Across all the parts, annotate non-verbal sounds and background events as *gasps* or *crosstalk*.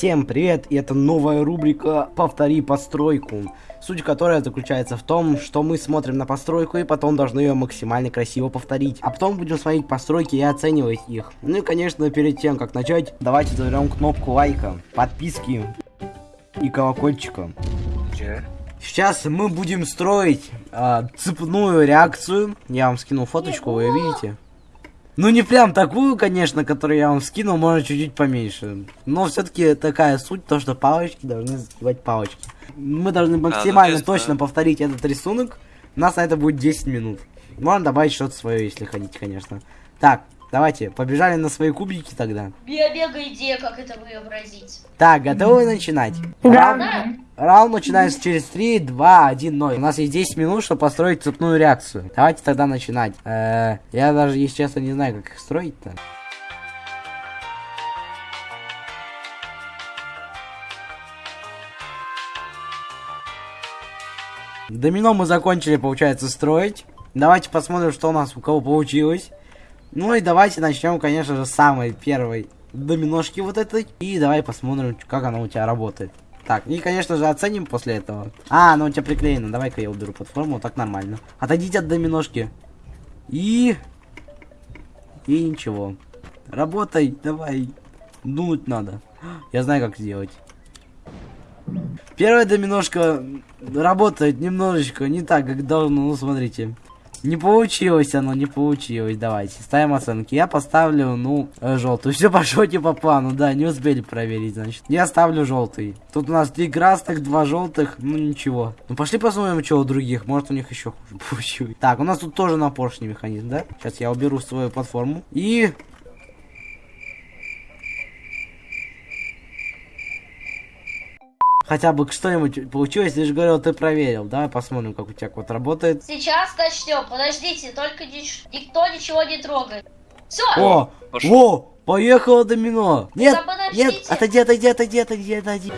Всем привет, и это новая рубрика «Повтори постройку», суть которой заключается в том, что мы смотрим на постройку и потом должны ее максимально красиво повторить, а потом будем смотреть постройки и оценивать их. Ну и конечно, перед тем, как начать, давайте зажмем кнопку лайка, подписки и колокольчика. Сейчас мы будем строить э, цепную реакцию. Я вам скинул фоточку, вы ее видите? Ну не прям такую, конечно, которую я вам скинул, может чуть-чуть поменьше. Но все-таки такая суть, то что палочки должны сбивать палочки. Мы должны максимально ну, точно повторить этот рисунок. У нас на это будет 10 минут. Можно добавить что-то свое, если хотите, конечно. Так, давайте, побежали на свои кубики тогда. Биобега идея, как это выобразить. Так, готовы начинать? Раунд, раунд начинается через 3, 2, 1, 0. У нас есть 10 минут, чтобы построить цепную реакцию. Давайте тогда начинать. Э, я даже, если честно, не знаю, как их строить-то. Домино мы закончили, получается, строить. Давайте посмотрим, что у нас у кого получилось. Ну и давайте начнем, конечно же, с самой первой доминошки вот этой. И давай посмотрим, как она у тебя работает. Так, и, конечно же, оценим после этого. А, она у тебя приклеена. Давай-ка я уберу платформу, так нормально. Отойдите от доминошки. И... И ничего. Работай, давай. Дунуть надо. Я знаю, как сделать. Первая доминошка работает немножечко не так, как должно. Ну, смотрите. Не получилось оно, не получилось. Давайте, ставим оценки. Я поставлю, ну, э, желтую. *laughs* Все пошло не по плану, да, не успели проверить, значит. Я ставлю желтый. Тут у нас три красных, два желтых, ну ничего. Ну пошли посмотрим, что у других. Может у них еще хуже *laughs* получилось. Так, у нас тут тоже на поршне механизм, да? Сейчас я уберу свою платформу. И... Хотя бы что-нибудь получилось, ты же говорил, ты проверил. Давай посмотрим, как у тебя код работает. Сейчас начнем. Подождите, только нич- никто ничего не трогает. Все. О, Пошел. о, поехало домино. Нет, Да нет, отойди, отойди, отойди, отойди, отойди.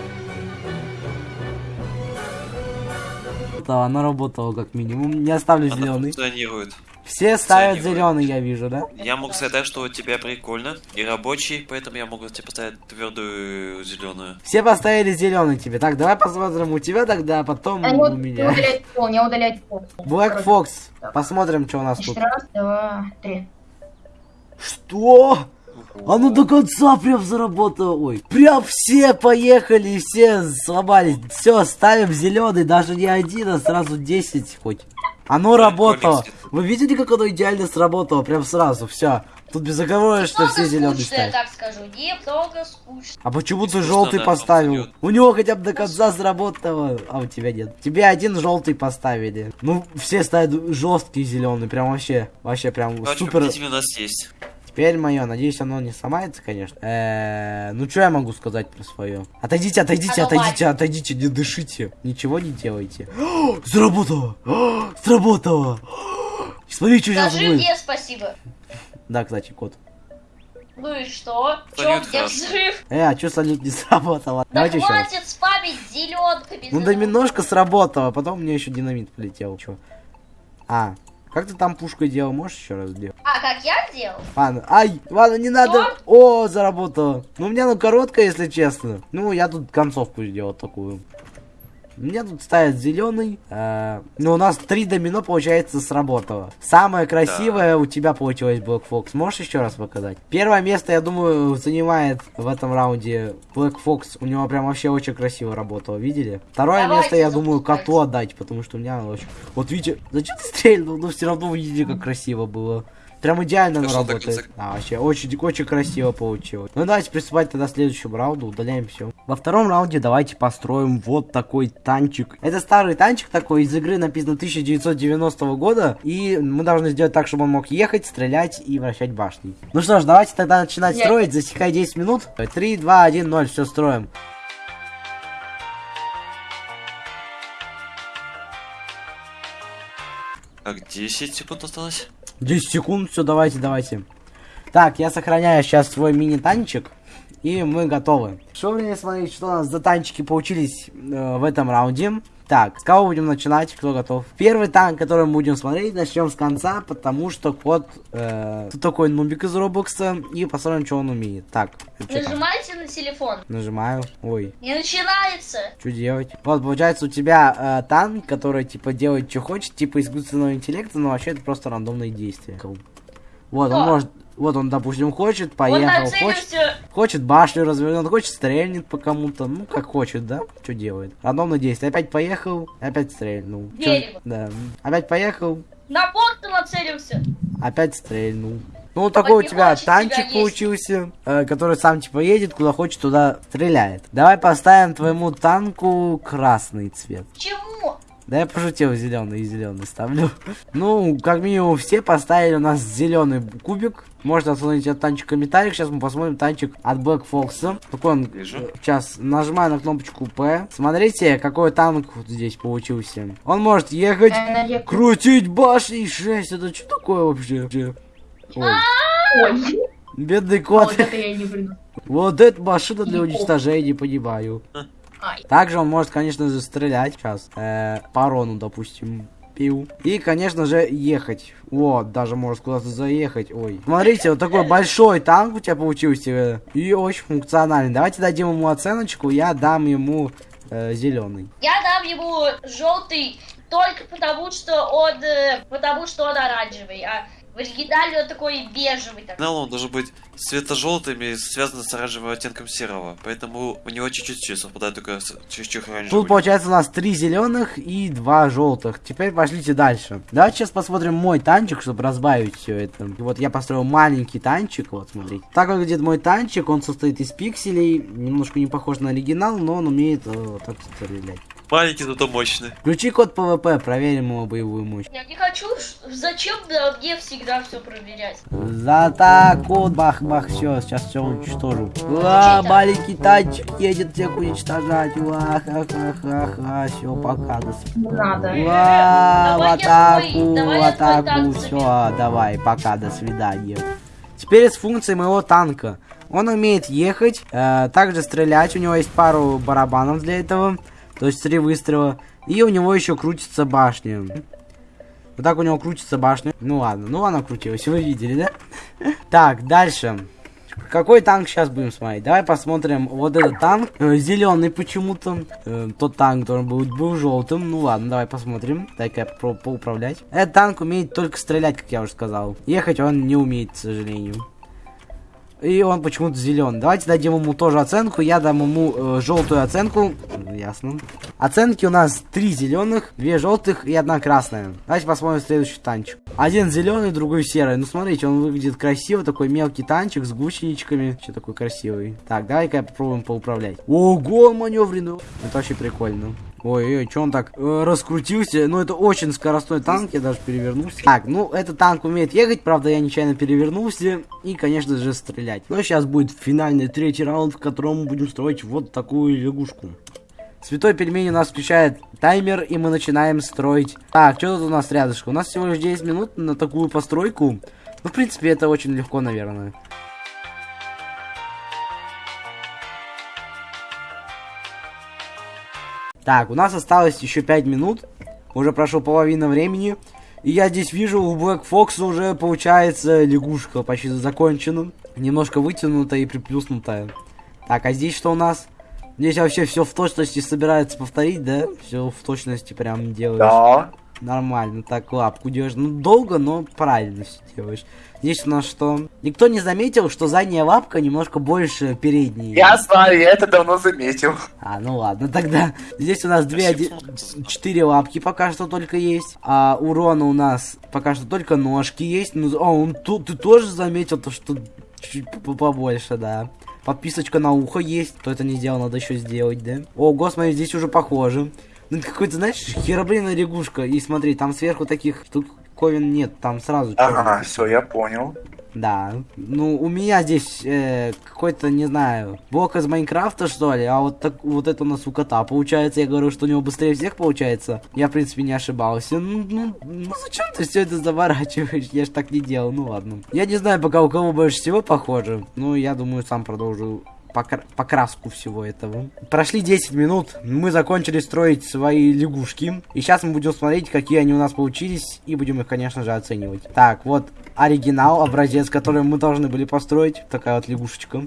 Да, Она работала как минимум. Не оставлю Она зеленый. функционирует. Все ставят функционирует. зеленый, я вижу, да? Я могу сказать, что у тебя прикольно и рабочий, поэтому я могу тебе поставить твердую зеленую. Все поставили зеленый тебе. Так, давай посмотрим у тебя тогда, а потом А у меня. удалять пол, не удалять пол. Black Fox. Посмотрим, что у нас Значит, тут. раз, два, три. Что? Оно до конца прям заработало. Ой. Прям все поехали, все сломались. Все, ставим зеленый, даже не один, а сразу 10 хоть. Оно работало. Вы видели, как оно идеально сработало? Прям сразу, все. Тут безоговорочно Немного все зеленые ставят. так скажу. Немного скучно. А почему ты желтый да, поставил? У него хотя бы до конца сработало, а у тебя нет. Тебе один желтый поставили. Ну, все ставят жесткий зеленый, прям вообще, вообще прям Короче, супер. у нас есть. Теперь мое, надеюсь, оно не сломается, конечно. Э, ну что я могу сказать про свое? Отойдите, отойдите, отойдите, отойдите, не дышите. Ничего не делайте. *gasps* Сработало! *gasps* Сработало! *gasps* Смотри, что сейчас будет. мне спасибо. Да, кстати, кот. Ну и что? Чем где взрыв? Э, а что салют не *laughs* сработало? Да Давайте еще хватит спамить зеленками. Ну да немножко сработало, потом мне еще динамит полетел. Чё? А, как ты там пушкой делал? Можешь еще раз сделать? А, как я делал? Ладно, ай, ладно, не надо. О, заработало. Ну, у меня ну короткая, если честно. Ну, я тут концовку сделал такую. Мне тут ставят зеленый. ну, у нас три домино, получается, сработало. Самое красивое у тебя получилось, Black Fox. Можешь еще раз показать? Первое место, я думаю, занимает в этом раунде Black Fox. У него прям вообще очень красиво работало, видели? Второе Давайте, место, я думаю, коту отдать, потому что у меня очень... Вот видите, зачем ты стрельнул? Но все равно вы видели, как красиво было. Прям идеально оно работает. А, вообще, очень, очень красиво получилось. Ну, давайте приступать тогда к следующему раунду, удаляем все. Во втором раунде давайте построим вот такой танчик. Это старый танчик такой, из игры написано 1990 года, и мы должны сделать так, чтобы он мог ехать, стрелять и вращать башни. Ну что ж, давайте тогда начинать Я- строить, засекай 10 минут. 3, 2, 1, 0, все строим. Так, 10 секунд осталось. 10 секунд, все, давайте, давайте. Так, я сохраняю сейчас свой мини-танчик. И мы готовы. Что время смотреть, что у нас за танчики получились э, в этом раунде. Так, с кого будем начинать? Кто готов? Первый танк, который мы будем смотреть, начнем с конца, потому что кот... Э, тут такой нубик из Робокса, и посмотрим, что он умеет. Так? Нажимайте на телефон. Нажимаю. Ой, Не начинается. что делать? Вот, получается, у тебя э, танк, который, типа, делает, что хочет, типа, искусственного интеллекта, но вообще это просто рандомные действия. Вот, он может... Вот он, допустим, хочет, поехал, хочет... нацелился. Хочет башню развернет, хочет стрельнет по кому-то, ну как хочет, да? Что делает? Рандомное действие. Опять поехал, опять стрельнул. Чё- Дерево. Да. Опять поехал, На порт нацелился. опять стрельнул. Ну, вот такой у тебя хочет тебя танчик есть. получился, э, который сам типа едет, куда хочет, туда стреляет. Давай поставим твоему танку красный цвет. Почему? Да я пошутил, зеленый и зеленый ставлю. Ну, как минимум все поставили у нас зеленый кубик. Можно оценить этот танчик в комментариях. Сейчас мы посмотрим танчик от Black Fox. Такой он. Вижу. э, Сейчас нажимаю на кнопочку P. Смотрите, какой танк вот здесь получился. Он может ехать, Э, крутить башни 6. Это что такое вообще? Ой, Ой, бедный кот. вот это я не приду. Вот эта машина для уничтожения, понимаю. Также он может, конечно же, стрелять. Сейчас. Э, по Рону, допустим. Пил. И, конечно же, ехать. Вот, даже может куда-то заехать. Ой. Смотрите, вот такой большой танк у тебя получился. э, И очень функциональный. Давайте дадим ему оценочку. Я дам ему зеленый. Я дам ему желтый только потому, что он, э, потому что он оранжевый, а в оригинале он такой бежевый. такой. Сигнал он должен быть светло-желтым и связан с оранжевым оттенком серого. Поэтому у него чуть-чуть совпадает только с чуть-чуть оранжевым. Тут получается у нас три зеленых и два желтых. Теперь пошлите дальше. Давайте сейчас посмотрим мой танчик, чтобы разбавить все это. И вот я построил маленький танчик, вот смотрите. Так выглядит мой танчик, он состоит из пикселей, немножко не похож на оригинал, но он умеет э, вот так стрелять. Маленький, зато мощный. Включи код PVP, проверим его боевую мощь. Я не хочу, зачем да, мне всегда все проверять? За атаку, бах-бах, все, сейчас все уничтожу. Чей-то? маленький танчик едет всех уничтожать. Уа, ха-ха-ха-ха, все, пока, до свидания. Не надо. Уа, в атаку, в атаку, все, давай, пока, до свидания. Теперь с функцией моего танка. Он умеет ехать, э, также стрелять, у него есть пару барабанов для этого, то есть три выстрела. И у него еще крутится башня. Вот так у него крутится башня. Ну ладно, ну она крутилась, вы видели, да? *laughs* Так, дальше. Какой танк сейчас будем смотреть? Давай посмотрим вот этот танк. зеленый почему-то. Э, тот танк, который был, был желтым. Ну ладно, давай посмотрим. Дай-ка я попробую поуправлять. Этот танк умеет только стрелять, как я уже сказал. Ехать он не умеет, к сожалению. И он почему-то зеленый. Давайте дадим ему тоже оценку. Я дам ему э, желтую оценку. Ясно. Оценки у нас три зеленых, две желтых и одна красная. Давайте посмотрим следующий танчик. Один зеленый, другой серый. Ну смотрите, он выглядит красиво. Такой мелкий танчик с гусеничками. Что такой красивый. Так, давай-ка попробуем поуправлять. Ого, маневренный. Это вообще прикольно. Ой, ой, что он так э, раскрутился? Ну, это очень скоростной танк, я даже перевернулся. Так, ну, этот танк умеет ехать, правда, я нечаянно перевернулся. И, конечно же, стрелять. Но сейчас будет финальный третий раунд, в котором мы будем строить вот такую лягушку. Святой пельмень у нас включает таймер, и мы начинаем строить. Так, что тут у нас рядышком? У нас всего лишь 10 минут на такую постройку. Ну, в принципе, это очень легко, наверное. Так, у нас осталось еще 5 минут. Уже прошло половина времени. И я здесь вижу, у Black Fox уже получается лягушка почти закончена. Немножко вытянутая и приплюснутая. Так, а здесь что у нас? Здесь вообще все в точности собирается повторить, да? Все в точности прям делаешь. Да. Нормально, так лапку делаешь. Ну, долго, но правильно все делаешь. Здесь у нас что? Никто не заметил, что задняя лапка немножко больше передней. Я знаю, я это давно заметил. А, ну ладно, тогда здесь у нас две, оди- четыре лапки пока что только есть. А урона у нас пока что только ножки есть. Ну, о, он тут ты тоже заметил то, что чуть по- побольше, да. Подписочка на ухо есть. Кто это не сделал, надо еще сделать, да? О, господи, здесь уже похоже. Ну, какой-то, знаешь, херобриная лягушка. И смотри, там сверху таких штуковин нет, там сразу Ага, все, я понял. Да. Ну, у меня здесь э, какой-то, не знаю, блок из Майнкрафта, что ли, а вот так вот это у нас у кота получается. Я говорю, что у него быстрее всех получается. Я, в принципе, не ошибался. Ну, ну, ну зачем ты все это заворачиваешь? Я ж так не делал, ну ладно. Я не знаю, пока у кого больше всего похоже. Ну, я думаю, сам продолжу покра- покраску всего этого. Прошли 10 минут, мы закончили строить свои лягушки. И сейчас мы будем смотреть, какие они у нас получились, и будем их, конечно же, оценивать. Так, вот оригинал, образец, который мы должны были построить. Такая вот лягушечка.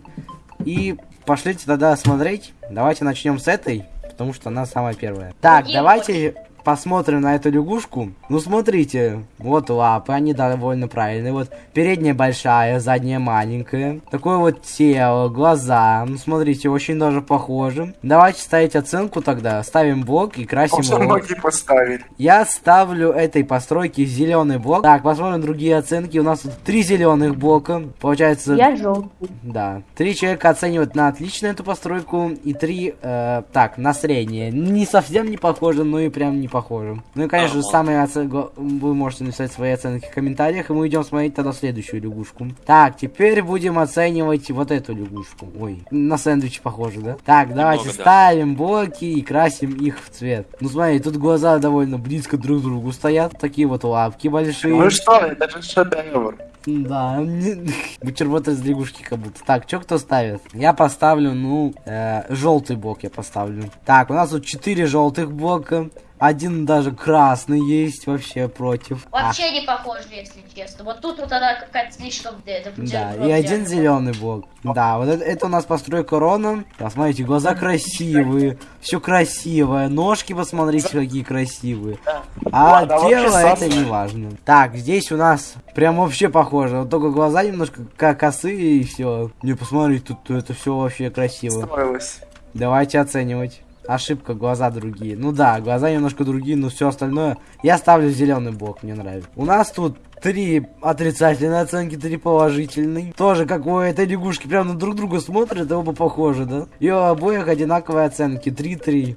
И пошлите тогда смотреть. Давайте начнем с этой, потому что она самая первая. Так, давайте посмотрим на эту лягушку. Ну, смотрите, вот лапы, они довольно правильные. Вот передняя большая, задняя маленькая. Такое вот тело, глаза. Ну, смотрите, очень даже похожи. Давайте ставить оценку тогда. Ставим блок и красим Может, его. Я ставлю этой постройке зеленый блок. Так, посмотрим другие оценки. У нас тут три зеленых блока. Получается, Я желтый. да. Три человека оценивают на отлично эту постройку. И три, э, так, на среднее. Не совсем не похоже, но и прям не похоже. Ну и, конечно, Ага. самые оценки... Вы можете написать свои оценки в комментариях. И мы идем смотреть тогда следующую лягушку. Так, теперь будем оценивать вот эту лягушку. Ой, на сэндвич похоже, да? Так, давайте да. ставим блоки и красим их в цвет. Ну смотри, тут глаза довольно близко друг к другу стоят. Такие вот лапки большие. Ну что, это же шедевр. Да, *laughs* бутерброд из лягушки как будто. Так, что кто ставит? Я поставлю, ну, желтый блок я поставлю. Так, у нас тут 4 желтых блока. Один даже красный есть, вообще против. А, Вообще не похоже, если честно. Вот тут вот она какая-то слишком... это да, и один зеленый блок. Да, вот это, это у нас постройка Рона. Посмотрите, глаза красивые, все красивое. Ножки, посмотрите, какие красивые. А Ладно, вообще тело это не важно. Так, здесь у нас прям вообще похоже. Вот только глаза немножко как косые и все. Не посмотрите, тут это все вообще красиво. Строилось. Давайте оценивать. Ошибка, глаза другие. Ну да, глаза немножко другие, но все остальное. Я ставлю зеленый блок, мне нравится. У нас тут три отрицательные оценки, три положительные. Тоже как у этой лягушки прям на друг друга смотрят, оба похожи, да? И у обоих одинаковые оценки, 3-3.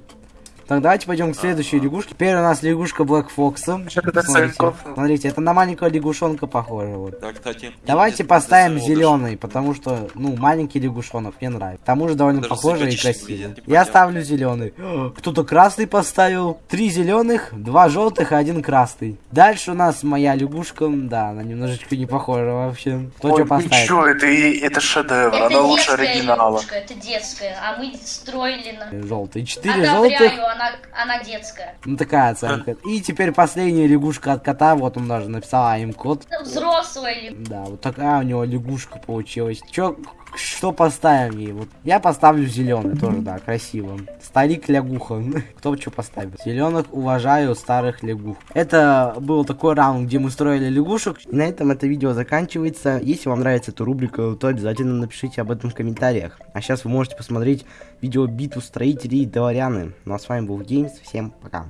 Так, давайте пойдем к следующей лягушке. Теперь у нас лягушка Блэк Фокса. Смотрите, смотрите, это на маленького лягушонка похоже. Вот. Да, кстати. Давайте Нет, поставим зеленый, потому что, ну, маленький лягушонок мне нравится. К тому же довольно Даже похоже и красиво. Я ставлю зеленый. *gasps* Кто-то красный поставил. Три зеленых, два желтых и один красный. Дальше у нас моя лягушка. Да, она немножечко не похожа вообще. Кто что поставит? ничего, это, это шедевр, Это она лучше оригинала. лягушка, это детская, а мы строили на... Желтый. Четыре желтых. Одобряю, она, она детская. Ну, такая оценка. И теперь последняя лягушка от кота. Вот он даже написал им код. Взрослая лягушка. Да, вот такая у него лягушка получилась. Чё, что поставим ей? Вот я поставлю зеленый тоже, да, красиво. Старик лягуха. *laughs* Кто что поставит? Зеленых уважаю, старых лягух. Это был такой раунд, где мы строили лягушек. На этом это видео заканчивается. Если вам нравится эта рубрика, то обязательно напишите об этом в комментариях. А сейчас вы можете посмотреть видео битву строителей и дворяны. Ну а с вами был Геймс. Всем пока.